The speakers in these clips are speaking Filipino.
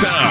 Pizza.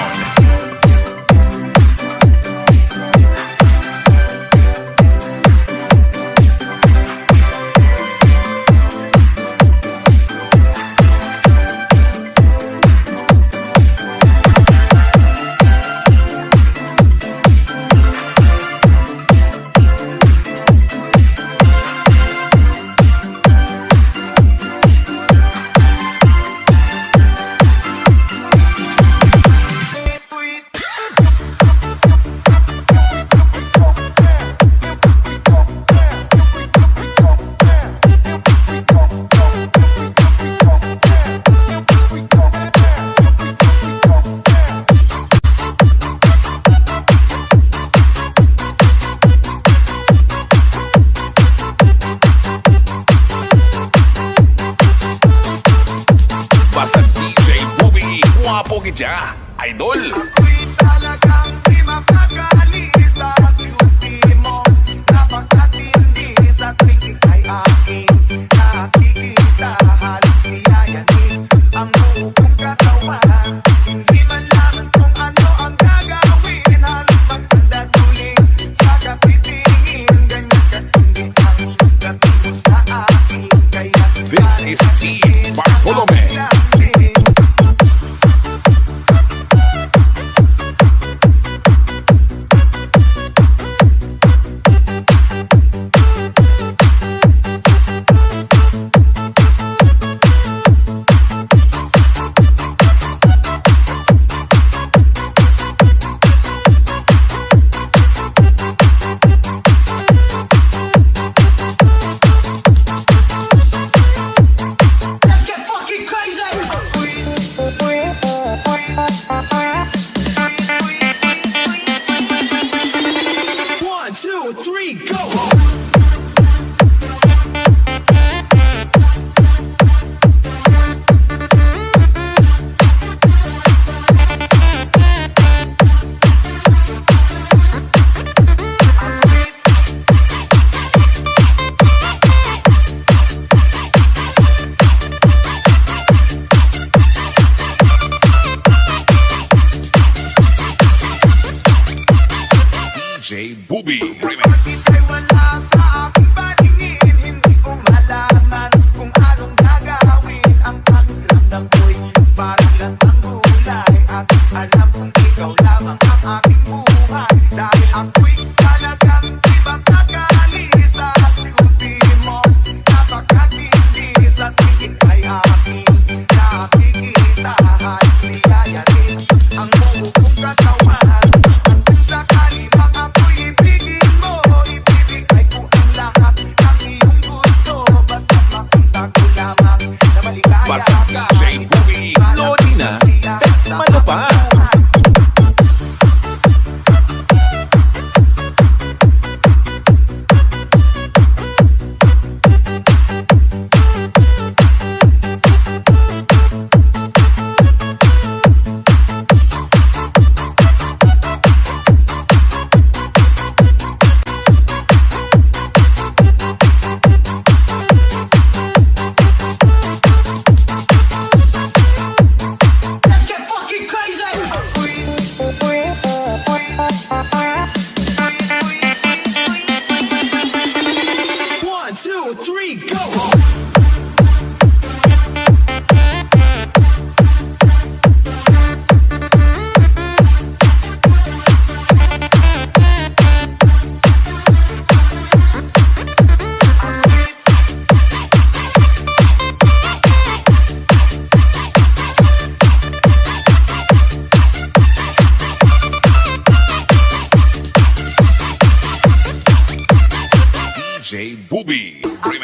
Bobby, guwapo kita, idol. Ako'y talagang di mapakali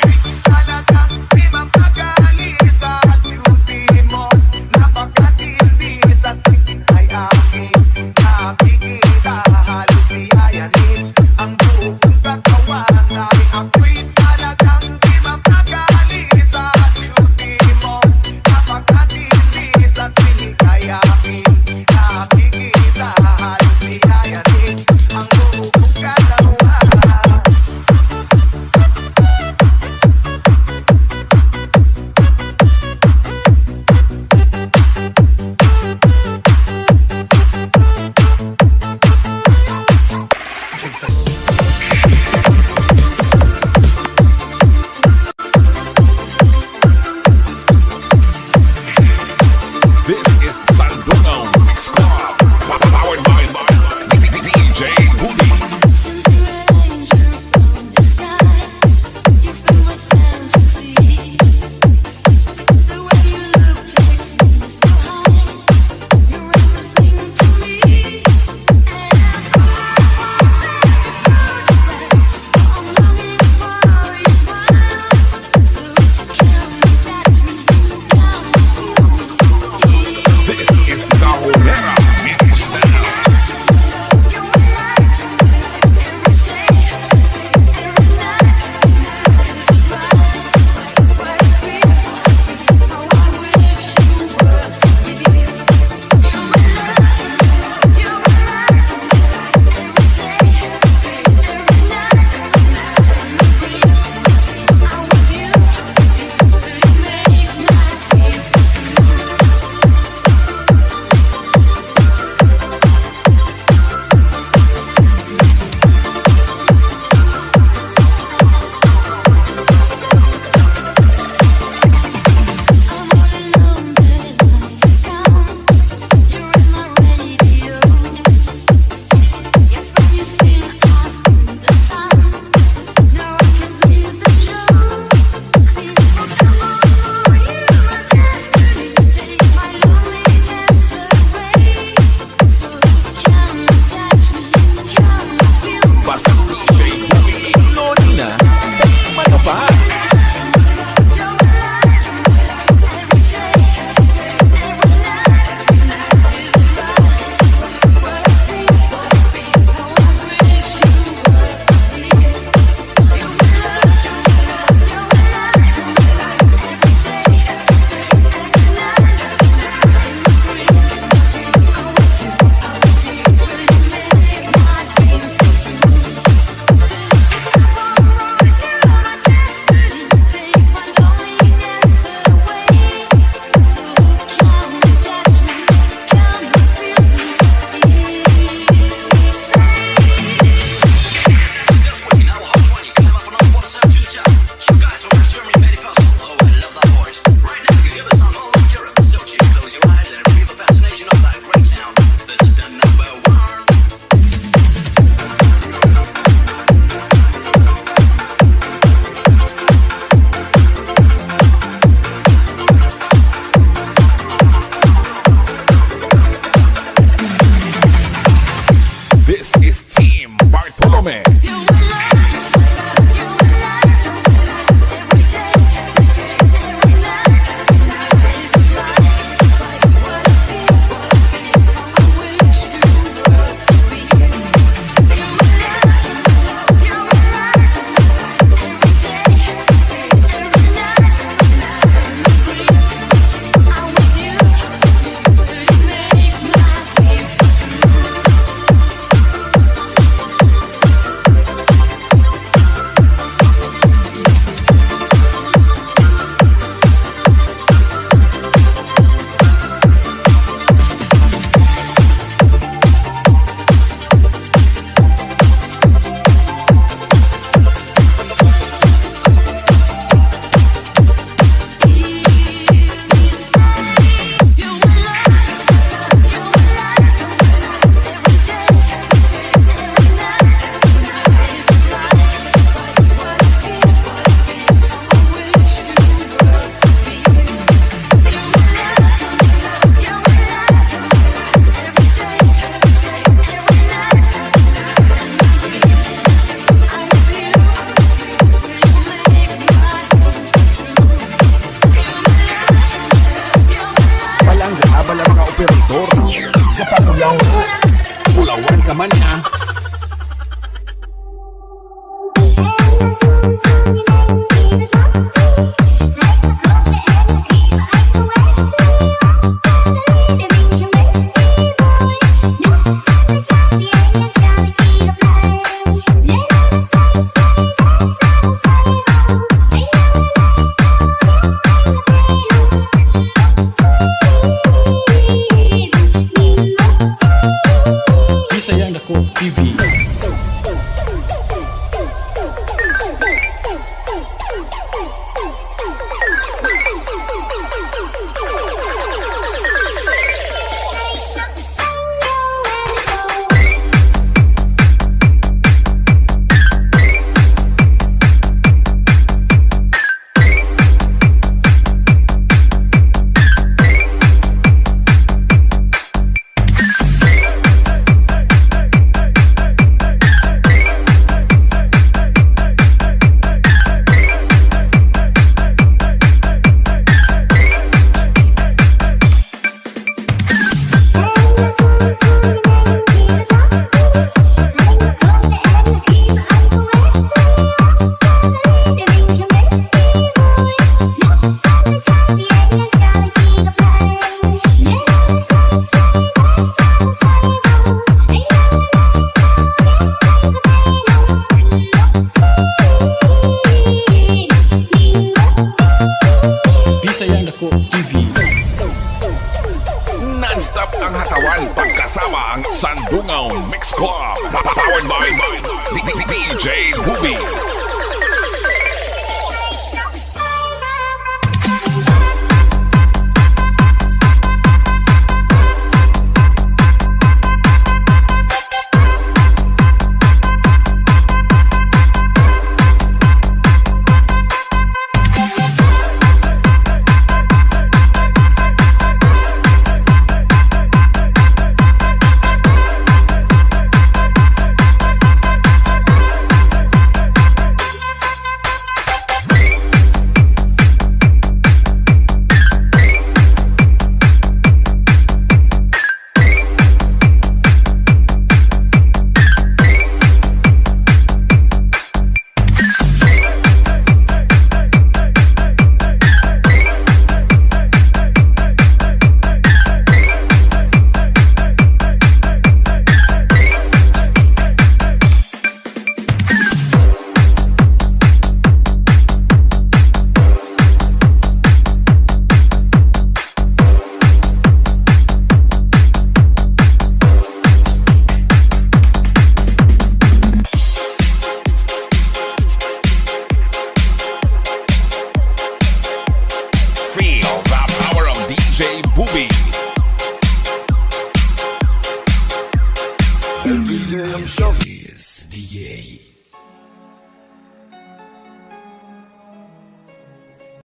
Peace. Pula, pula warga mania Non-stop ang hatawan pagkasama ang Sandungaw Mix Club. Powered by DJ Booby.